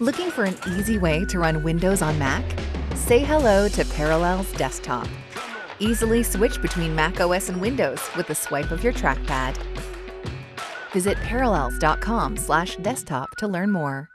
Looking for an easy way to run Windows on Mac? Say hello to Parallels Desktop. Easily switch between Mac OS and Windows with the swipe of your trackpad. Visit parallels.com/desktop to learn more.